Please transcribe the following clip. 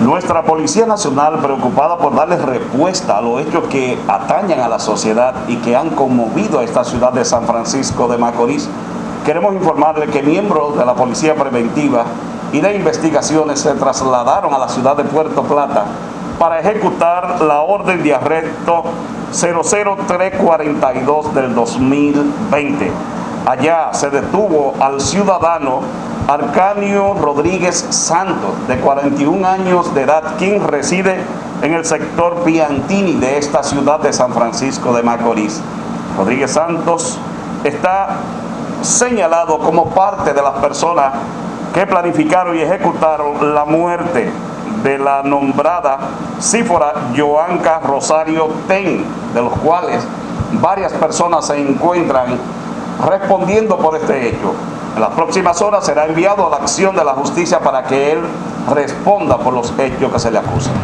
Nuestra Policía Nacional, preocupada por darle respuesta a los hechos que atañan a la sociedad y que han conmovido a esta ciudad de San Francisco de Macorís, queremos informarle que miembros de la Policía Preventiva y de Investigaciones se trasladaron a la ciudad de Puerto Plata para ejecutar la orden de arresto 00342 del 2020. Allá se detuvo al ciudadano Arcanio Rodríguez Santos, de 41 años de edad, quien reside en el sector Piantini de esta ciudad de San Francisco de Macorís. Rodríguez Santos está señalado como parte de las personas que planificaron y ejecutaron la muerte de la nombrada cífora Joanca Rosario Ten, de los cuales varias personas se encuentran respondiendo por este hecho. En las próximas horas será enviado a la acción de la justicia para que él responda por los hechos que se le acusan.